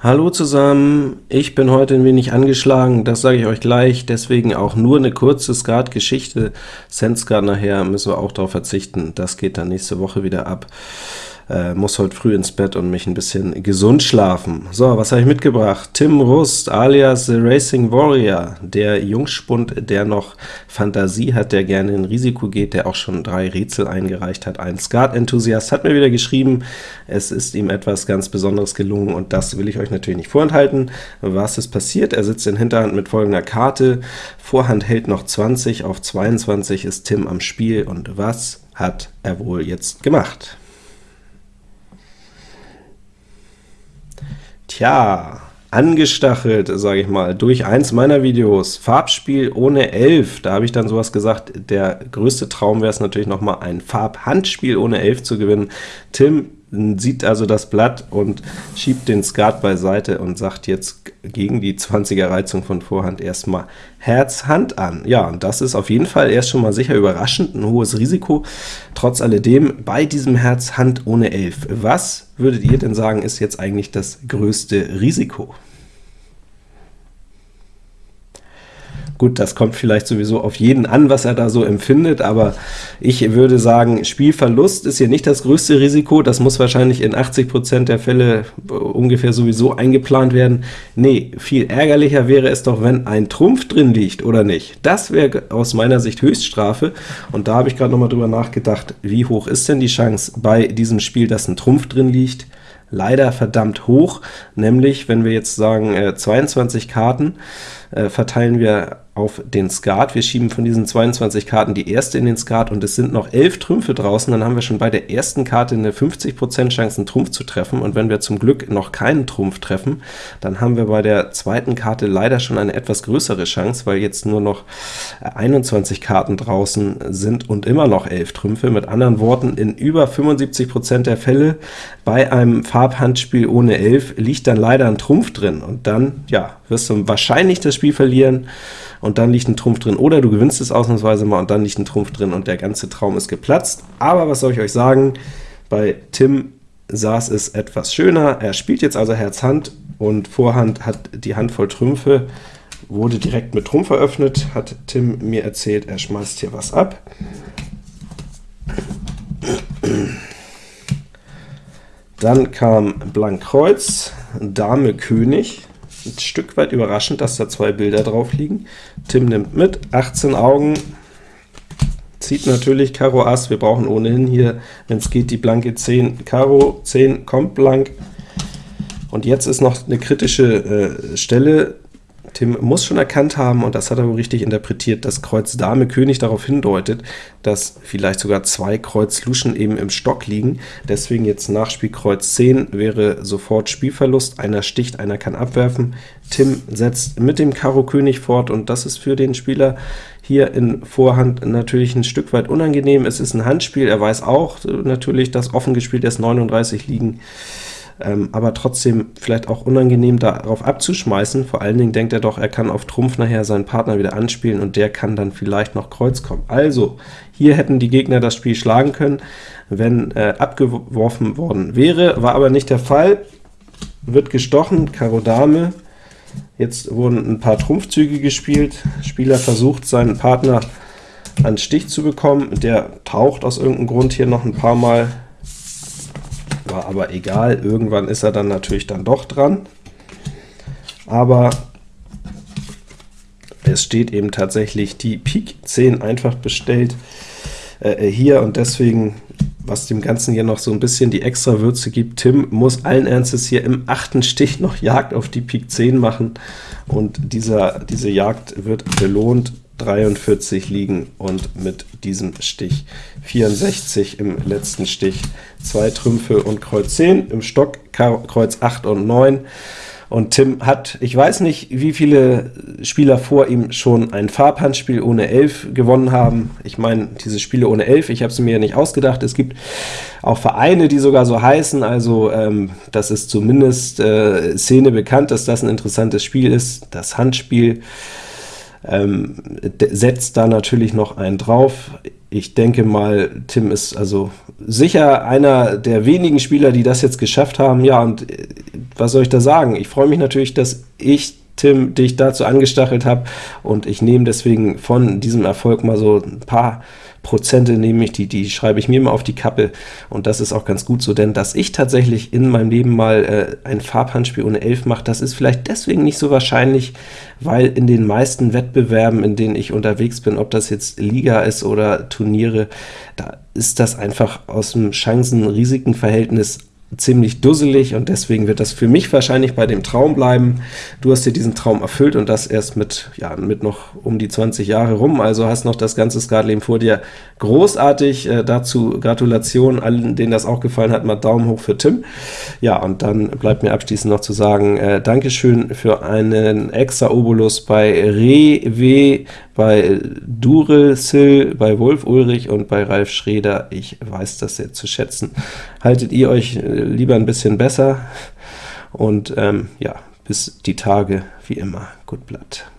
Hallo zusammen, ich bin heute ein wenig angeschlagen, das sage ich euch gleich, deswegen auch nur eine kurze Skat-Geschichte. Senskat nachher müssen wir auch darauf verzichten, das geht dann nächste Woche wieder ab äh, muss heute früh ins Bett und mich ein bisschen gesund schlafen. So, was habe ich mitgebracht? Tim Rust alias The Racing Warrior, der Jungspund, der noch Fantasie hat, der gerne in Risiko geht, der auch schon drei Rätsel eingereicht hat. Ein Skat-Enthusiast hat mir wieder geschrieben, es ist ihm etwas ganz Besonderes gelungen, und das will ich euch natürlich nicht vorenthalten. Was ist passiert? Er sitzt in Hinterhand mit folgender Karte, Vorhand hält noch 20, auf 22 ist Tim am Spiel, und was hat er wohl jetzt gemacht? Tja, angestachelt, sage ich mal, durch eins meiner Videos, Farbspiel ohne 11, da habe ich dann sowas gesagt, der größte Traum wäre es natürlich noch mal ein Farbhandspiel ohne 11 zu gewinnen. Tim sieht also das Blatt und schiebt den Skat beiseite und sagt jetzt gegen die 20er Reizung von Vorhand erstmal Herz Hand an. Ja, und das ist auf jeden Fall erst schon mal sicher überraschend, ein hohes Risiko. Trotz alledem bei diesem Herz Hand ohne 11. Was würdet ihr denn sagen, ist jetzt eigentlich das größte Risiko? Gut, das kommt vielleicht sowieso auf jeden an, was er da so empfindet, aber ich würde sagen, Spielverlust ist hier nicht das größte Risiko, das muss wahrscheinlich in 80% der Fälle ungefähr sowieso eingeplant werden. Nee, viel ärgerlicher wäre es doch, wenn ein Trumpf drin liegt, oder nicht? Das wäre aus meiner Sicht Höchststrafe, und da habe ich gerade noch mal drüber nachgedacht, wie hoch ist denn die Chance bei diesem Spiel, dass ein Trumpf drin liegt? leider verdammt hoch, nämlich wenn wir jetzt sagen äh, 22 Karten, äh, verteilen wir auf den Skat. Wir schieben von diesen 22 Karten die erste in den Skat, und es sind noch 11 Trümpfe draußen, dann haben wir schon bei der ersten Karte eine 50% Chance, einen Trumpf zu treffen, und wenn wir zum Glück noch keinen Trumpf treffen, dann haben wir bei der zweiten Karte leider schon eine etwas größere Chance, weil jetzt nur noch 21 Karten draußen sind und immer noch 11 Trümpfe. Mit anderen Worten, in über 75% der Fälle bei einem Farbhandspiel ohne 11 liegt dann leider ein Trumpf drin, und dann, ja, wirst du wahrscheinlich das Spiel verlieren, und dann liegt ein Trumpf drin, oder du gewinnst es ausnahmsweise mal, und dann liegt ein Trumpf drin, und der ganze Traum ist geplatzt. Aber was soll ich euch sagen, bei Tim saß es etwas schöner. Er spielt jetzt also Herz Hand, und Vorhand hat die Hand voll Trümpfe, wurde direkt mit Trumpf eröffnet, hat Tim mir erzählt, er schmeißt hier was ab. Dann kam Blank Kreuz, Dame König, ein Stück weit überraschend, dass da zwei Bilder drauf liegen. Tim nimmt mit, 18 Augen, zieht natürlich Karo Ass, wir brauchen ohnehin hier, wenn es geht, die blanke 10 Karo, 10 kommt blank, und jetzt ist noch eine kritische äh, Stelle, Tim muss schon erkannt haben, und das hat er wohl richtig interpretiert, dass Kreuz Dame König darauf hindeutet, dass vielleicht sogar zwei Kreuz Luschen eben im Stock liegen. Deswegen jetzt Nachspiel Kreuz 10 wäre sofort Spielverlust, einer sticht, einer kann abwerfen. Tim setzt mit dem Karo König fort, und das ist für den Spieler hier in Vorhand natürlich ein Stück weit unangenehm. Es ist ein Handspiel, er weiß auch natürlich, dass offen gespielt erst 39 liegen ähm, aber trotzdem vielleicht auch unangenehm darauf abzuschmeißen. Vor allen Dingen denkt er doch, er kann auf Trumpf nachher seinen Partner wieder anspielen, und der kann dann vielleicht noch Kreuz kommen. Also, hier hätten die Gegner das Spiel schlagen können, wenn äh, abgeworfen worden wäre, war aber nicht der Fall. Wird gestochen, Karo Dame, Jetzt wurden ein paar Trumpfzüge gespielt. Spieler versucht, seinen Partner an Stich zu bekommen. Der taucht aus irgendeinem Grund hier noch ein paar Mal war aber egal, irgendwann ist er dann natürlich dann doch dran. Aber es steht eben tatsächlich die Pik 10 einfach bestellt äh, hier, und deswegen, was dem Ganzen hier noch so ein bisschen die extra Würze gibt, Tim muss allen Ernstes hier im achten Stich noch Jagd auf die Pik 10 machen, und dieser, diese Jagd wird belohnt 43 liegen und mit diesem Stich 64 im letzten Stich. Zwei Trümpfe und Kreuz 10, im Stock Kreuz 8 und 9. Und Tim hat, ich weiß nicht, wie viele Spieler vor ihm schon ein Farbhandspiel ohne 11 gewonnen haben. Ich meine, diese Spiele ohne 11, ich habe sie mir ja nicht ausgedacht. Es gibt auch Vereine, die sogar so heißen, also ähm, das ist zumindest äh, Szene bekannt, dass das ein interessantes Spiel ist, das Handspiel ähm, setzt da natürlich noch einen drauf. ich denke mal, Tim ist also sicher einer der wenigen Spieler, die das jetzt geschafft haben. Ja, und äh, was soll ich da sagen? Ich freue mich natürlich, dass ich Tim, dich dazu angestachelt habe, und ich nehme deswegen von diesem Erfolg mal so ein paar Prozente nehme ich, die, die schreibe ich mir mal auf die Kappe, und das ist auch ganz gut so, denn dass ich tatsächlich in meinem Leben mal äh, ein Farbhandspiel ohne 11 mache, das ist vielleicht deswegen nicht so wahrscheinlich, weil in den meisten Wettbewerben, in denen ich unterwegs bin, ob das jetzt Liga ist oder Turniere, da ist das einfach aus dem Chancen-Risiken-Verhältnis ziemlich dusselig, und deswegen wird das für mich wahrscheinlich bei dem Traum bleiben. Du hast dir diesen Traum erfüllt, und das erst mit, ja, mit noch um die 20 Jahre rum, also hast noch das ganze Skatleben vor dir. Großartig, äh, dazu Gratulation allen, denen das auch gefallen hat, mal Daumen hoch für Tim. Ja, und dann bleibt mir abschließend noch zu sagen, äh, Dankeschön für einen extra Obolus bei Rewe bei Durelsil, bei Wolf Ulrich und bei Ralf Schreder. Ich weiß das sehr zu schätzen. Haltet ihr euch äh, lieber ein bisschen besser, und ähm, ja, bis die Tage, wie immer, gut Blatt.